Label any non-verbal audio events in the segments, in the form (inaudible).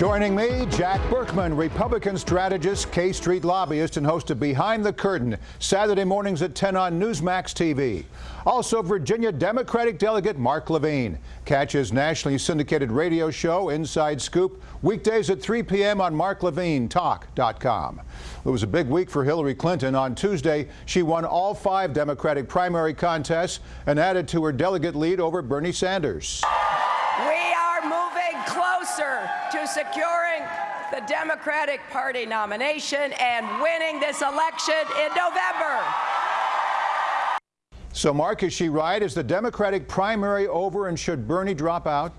Joining me, Jack Burkman, Republican strategist, K Street lobbyist, and host of Behind the Curtain, Saturday mornings at 10 on Newsmax TV. Also, Virginia Democratic delegate Mark Levine. Catch his nationally syndicated radio show, Inside Scoop, weekdays at 3 p.m. on marklevinetalk.com. It was a big week for Hillary Clinton. On Tuesday, she won all five Democratic primary contests and added to her delegate lead over Bernie Sanders. We are moving closer to securing the Democratic Party nomination and winning this election in November. So, Mark, is she right? Is the Democratic primary over and should Bernie drop out?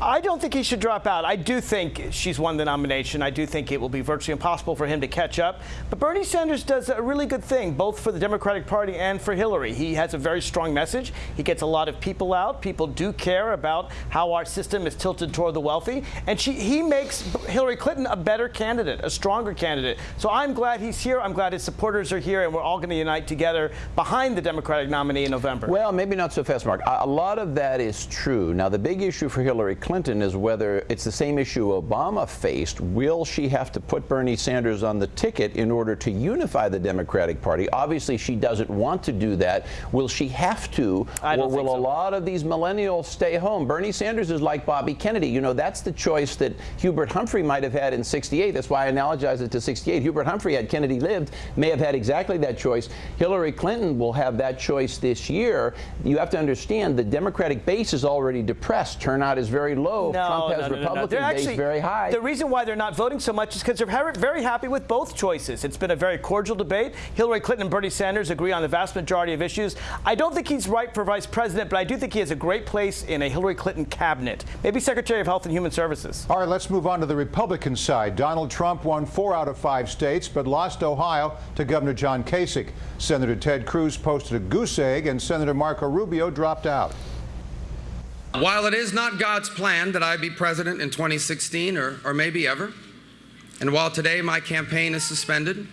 I don't think he should drop out. I do think she's won the nomination. I do think it will be virtually impossible for him to catch up. But Bernie Sanders does a really good thing, both for the Democratic Party and for Hillary. He has a very strong message. He gets a lot of people out. People do care about how our system is tilted toward the wealthy. And she, he makes Hillary Clinton a better candidate, a stronger candidate. So I'm glad he's here. I'm glad his supporters are here. And we're all going to unite together behind the Democratic nominee in November. Well, maybe not so fast, Mark. A lot of that is true. Now, the big issue for Hillary Clinton is whether it's the same issue Obama faced. Will she have to put Bernie Sanders on the ticket in order to unify the Democratic Party? Obviously, she doesn't want to do that. Will she have to? I or will so. a lot of these millennials stay home? Bernie Sanders is like Bobby Kennedy. You know, that's the choice that Hubert Humphrey might have had in 68. That's why I analogize it to 68. Hubert Humphrey, had Kennedy lived, may have had exactly that choice. Hillary Clinton will have that choice this year. You have to understand the Democratic base is already depressed. Turnout is very low. No, Trump has no, no, Republican They're actually, very high. The reason why they're not voting so much is because they're very happy with both choices. It's been a very cordial debate. Hillary Clinton and Bernie Sanders agree on the vast majority of issues. I don't think he's right for vice president, but I do think he has a great place in a Hillary Clinton cabinet. Maybe Secretary of Health and Human Services. All right, let's move on to the Republican side. Donald Trump won four out of five states, but lost Ohio to Governor John Kasich. Senator Ted Cruz posted a goose egg, and Senator Marco Rubio dropped out. While it is not God's plan that I be president in 2016 or, or maybe ever, and while today my campaign is suspended,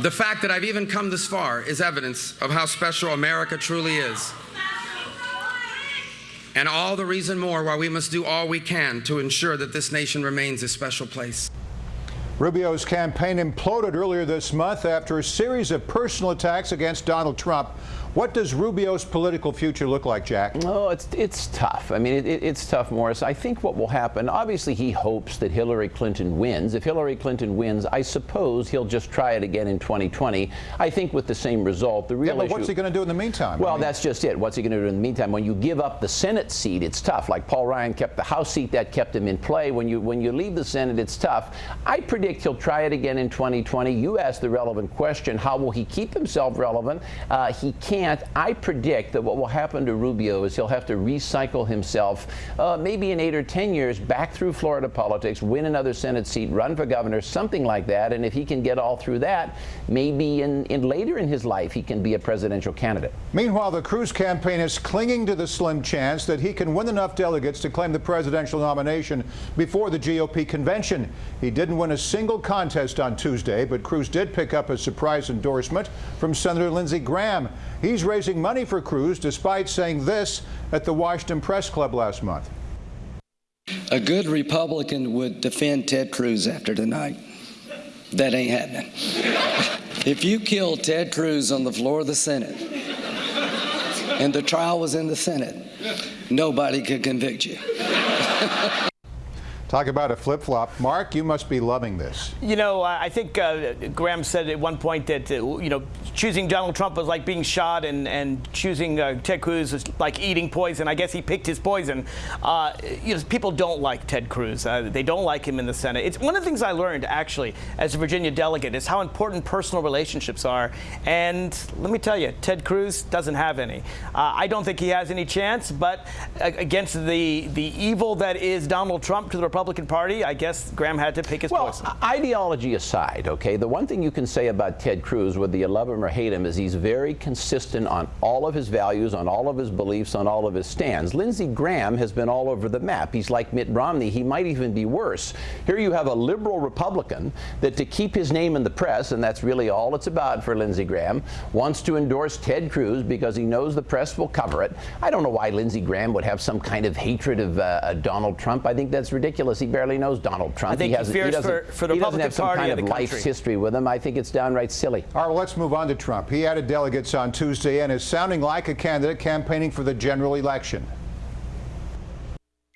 the fact that I've even come this far is evidence of how special America truly is. And all the reason more why we must do all we can to ensure that this nation remains a special place. Rubio's campaign imploded earlier this month after a series of personal attacks against Donald Trump. What does Rubio's political future look like, Jack? No, it's it's tough. I mean, it, it, it's tough, Morris. I think what will happen, obviously, he hopes that Hillary Clinton wins. If Hillary Clinton wins, I suppose he'll just try it again in 2020. I think with the same result. The real yeah, but issue, what's he going to do in the meantime? Well, I mean, that's just it. What's he going to do in the meantime? When you give up the Senate seat, it's tough. Like Paul Ryan kept the House seat, that kept him in play. When you when you leave the Senate, it's tough. I predict he'll try it again in 2020. You asked the relevant question: How will he keep himself relevant? Uh, he can't. I predict that what will happen to Rubio is he'll have to recycle himself, uh, maybe in eight or ten years, back through Florida politics, win another Senate seat, run for governor, something like that. And if he can get all through that, maybe in, in later in his life he can be a presidential candidate. Meanwhile, the Cruz campaign is clinging to the slim chance that he can win enough delegates to claim the presidential nomination before the GOP convention. He didn't win a single contest on Tuesday, but Cruz did pick up a surprise endorsement from Senator Lindsey Graham. He's raising money for Cruz despite saying this at the Washington Press Club last month. A good Republican would defend Ted Cruz after tonight. That ain't happening. if you killed Ted Cruz on the floor of the Senate and the trial was in the Senate, nobody could convict you. (laughs) Talk about a flip-flop. Mark, you must be loving this. You know, I think uh, Graham said at one point that, uh, you know, choosing Donald Trump was like being shot and, and choosing uh, Ted Cruz was like eating poison. I guess he picked his poison. Uh, you know, people don't like Ted Cruz. Uh, they don't like him in the Senate. It's one of the things I learned, actually, as a Virginia delegate, is how important personal relationships are. And let me tell you, Ted Cruz doesn't have any. Uh, I don't think he has any chance, but against the, the evil that is Donald Trump to the Republicans, Republican Party, I guess Graham had to pick his Well, poison. ideology aside, okay, the one thing you can say about Ted Cruz, whether you love him or hate him, is he's very consistent on all of his values, on all of his beliefs, on all of his stands. Lindsey Graham has been all over the map. He's like Mitt Romney. He might even be worse. Here you have a liberal Republican that to keep his name in the press, and that's really all it's about for Lindsey Graham, wants to endorse Ted Cruz because he knows the press will cover it. I don't know why Lindsey Graham would have some kind of hatred of uh, Donald Trump. I think that's ridiculous. He barely knows Donald Trump. I think he hasn't- fears doesn't- for- for the he Republican have some Party kind of of the life's country. history with him. I think it's downright silly. All right, well, let's move on to Trump. He added delegates on Tuesday and is sounding like a candidate campaigning for the general election.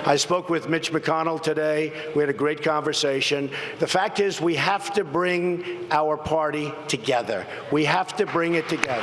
I spoke with Mitch McConnell today. We had a great conversation. The fact is, we have to bring our party together. We have to bring it together.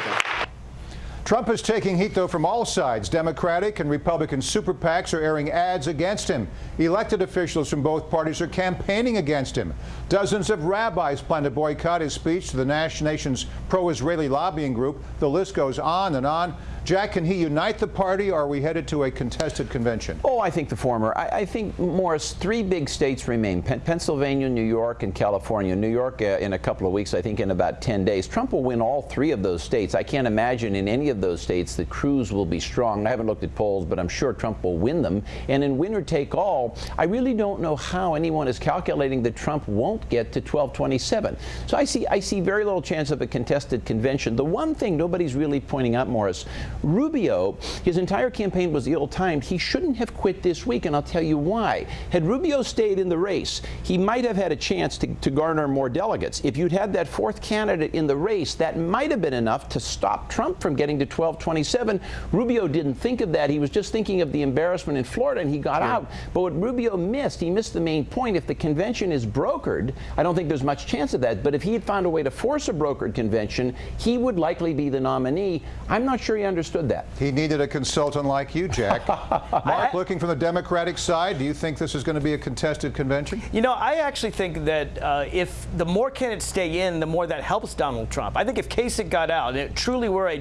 Trump is taking heat, though, from all sides. Democratic and Republican super PACs are airing ads against him. Elected officials from both parties are campaigning against him. Dozens of rabbis plan to boycott his speech to the nation's pro-Israeli lobbying group. The list goes on and on. Jack, can he unite the party, or are we headed to a contested convention? Oh, I think the former. I, I think, Morris, three big states remain Pen- Pennsylvania, New York, and California. New York uh, in a couple of weeks, I think in about 10 days. Trump will win all three of those states. I can't imagine in any of those states that Cruz will be strong. I haven't looked at polls, but I'm sure Trump will win them. And in winner take all, I really don't know how anyone is calculating that Trump won't get to 1227. So I see, I see very little chance of a contested convention. The one thing nobody's really pointing out, Morris, Rubio, his entire campaign was ill-timed. He shouldn't have quit this week, and I'll tell you why. Had Rubio stayed in the race, he might have had a chance to, to garner more delegates. If you'd had that fourth candidate in the race, that might have been enough to stop Trump from getting to 1227. Rubio didn't think of that. He was just thinking of the embarrassment in Florida, and he got out. But what Rubio missed, he missed the main point. If the convention is brokered, I don't think there's much chance of that. But if he had found a way to force a brokered convention, he would likely be the nominee. I'm not sure he understood that. He needed a consultant like you, Jack. (laughs) Mark, looking from the Democratic side, do you think this is going to be a contested convention? You know, I actually think that uh, if the more candidates stay in, the more that helps Donald Trump. I think if Kasich got out it truly were a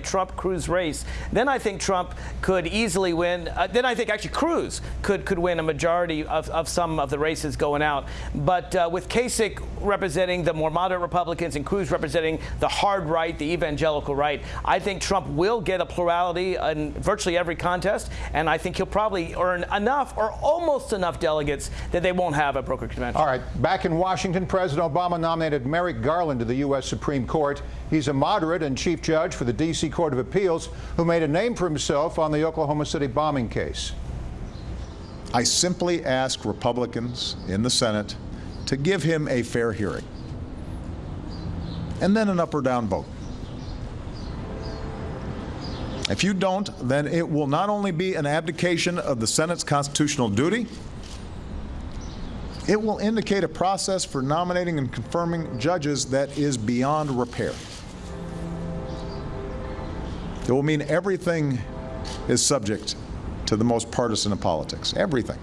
Trump-Cruz race, then I think Trump could easily win. Uh, then I think actually Cruz could could win a majority of, of some of the races going out. But uh, with Kasich representing the more moderate Republicans and Cruz representing the hard right, the evangelical right, I think Trump will get a plurality in virtually every contest, and I think he'll probably earn enough or almost enough delegates that they won't have a broker convention. All right, back in Washington, President Obama nominated Merrick Garland to the U.S. Supreme Court. He's a moderate and chief judge for the D.C. Court of Appeals who made a name for himself on the Oklahoma City bombing case. I simply ask Republicans in the Senate to give him a fair hearing and then an up or down vote. If you don't, then it will not only be an abdication of the Senate's constitutional duty, it will indicate a process for nominating and confirming judges that is beyond repair. It will mean everything is subject to the most partisan of politics. Everything.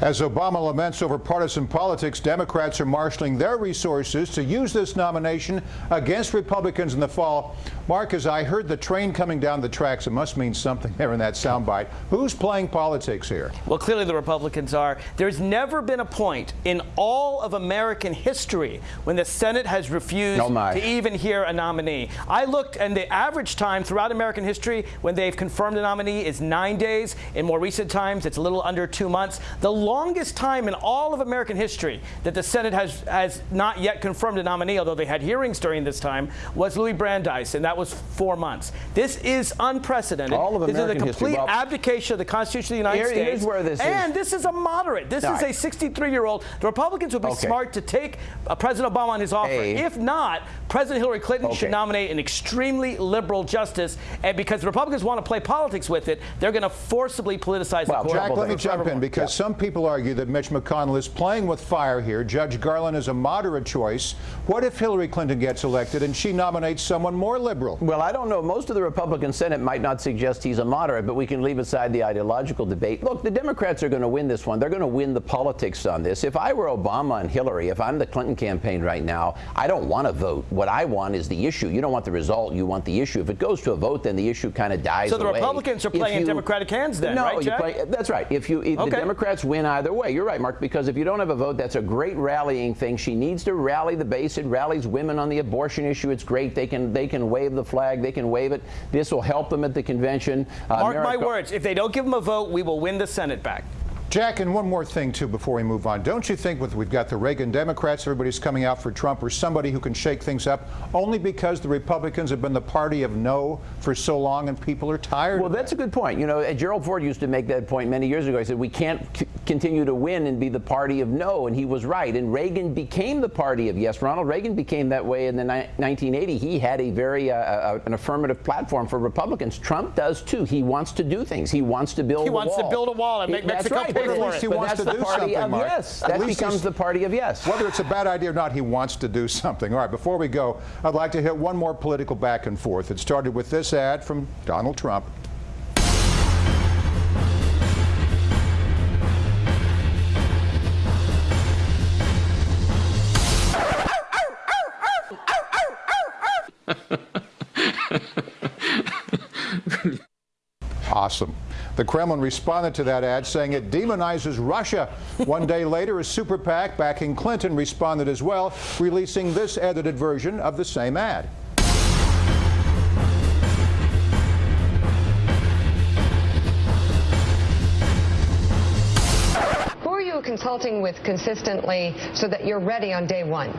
As Obama laments over partisan politics, Democrats are marshaling their resources to use this nomination against Republicans in the fall. Mark, as I heard the train coming down the tracks, it must mean something there in that soundbite. Who's playing politics here? Well, clearly the Republicans are. There's never been a point in all of American history when the Senate has refused Oh, to even hear a nominee. I looked, and the average time throughout American history when they've confirmed a nominee is nine days. In more recent times, it's a little under two months. The longest time in all of American history that the Senate has, has not yet confirmed a nominee, although they had hearings during this time, was Louis Brandeis, and that was four months. This is unprecedented. All of this American is a complete Well, abdication of the Constitution of the United here- States. here's where this is. and this is a moderate. This All is right. a 63-year-old. The Republicans would be Okay. smart to take uh, President Obama on his offer. A. If not, President Hillary Clinton Okay. should nominate an extremely liberal justice. And because the Republicans want to play politics with it, they're going to forcibly politicize Well, the court. Jack, let me jump in because some people argue that Mitch McConnell is playing with fire here. Judge Garland is a moderate choice. What if Hillary Clinton gets elected and she nominates someone more liberal? Liberal. Well, I don't know. Most of the Republican Senate might not suggest he's a moderate, but we can leave aside the ideological debate. Look, the Democrats are going to win this one. They're going to win the politics on this. If I were Obama and Hillary, if I'm the Clinton campaign right now, I don't want to vote. What I want is the issue. You don't want the result. You want the issue. If it goes to a vote, then the issue kind of dies So the away. Republicans are If playing in you- Democratic hands then, no, right, you Jack? play, that's right. If you if Okay. the Democrats win either way, you're right, Mark. Because if you don't have a vote, that's a great rallying thing. She needs to rally the base. It rallies women on the abortion issue. It's great. They can they can wave the flag. They can wave it. This will help them at the convention. Uh, Mark my words. If they don't give them a vote, we will win the Senate back. Jack, and one more thing, too, before we move on. Don't you think with we've got the Reagan Democrats, everybody's coming out for Trump, or somebody who can shake things up, only because the Republicans have been the party of no for so long and people are tired Well, of that's a good point. You know, uh, Gerald Ford used to make that point many years ago. He said, we can't c- continue to win and be the party of no, and he was right. And Reagan became the party of yes. Ronald Reagan became that way in the ni- 1980. He had a very, uh, uh, an affirmative platform for Republicans. Trump does too. He wants to do things. He wants to build He a wants to wall. build a wall and make that's Mexico right. Pay at for least it. he But wants that's to the do party something, of Mark. yes. That least becomes the party of yes. Whether it's a bad idea or not, he wants to do something. All right, before we go, I'd like to hit one more political back and forth. It started with this ad from Donald Trump. (laughs) Awesome. The Kremlin responded to that ad saying it demonizes Russia. One day (laughs) later, a super PAC backing Clinton responded as well, releasing this edited version of the same ad. Who are you consulting with consistently so that you're ready on day one?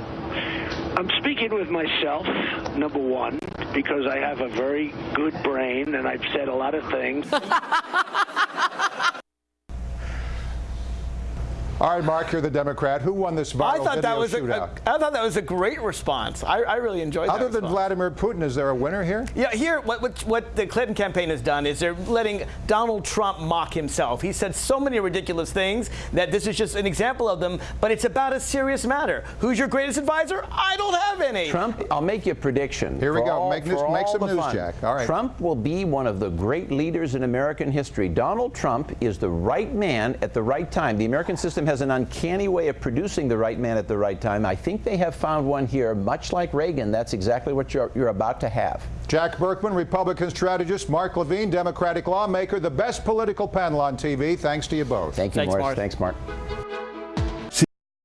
I'm speaking with myself, number one, because I have a very good brain and I've said a lot of things. (laughs) All right, Mark, you're the Democrat. Who won this viral I thought that video was a, shootout? a, I thought that was a great response. I, I really enjoyed that. Other than response. Vladimir Putin, is there a winner here? Yeah, here, what, what, what the Clinton campaign has done is they're letting Donald Trump mock himself. He said so many ridiculous things that this is just an example of them, but it's about a serious matter. Who's your greatest advisor? I don't have any. Trump, I'll make you a prediction. Here we go. all- Make this- for make some news, fun. Jack. All right. Trump will be one of the great leaders in American history. Donald Trump is the right man at the right time. The American system has an uncanny way of producing the right man at the right time. I think they have found one here, much like Reagan. That's exactly what you're, you're about to have. Jack Burkman, Republican strategist, Mark Levine, Democratic lawmaker, the best political panel on TV. Thanks to you both. Thank you, Thanks, Morris. Mark. Thanks, Mark.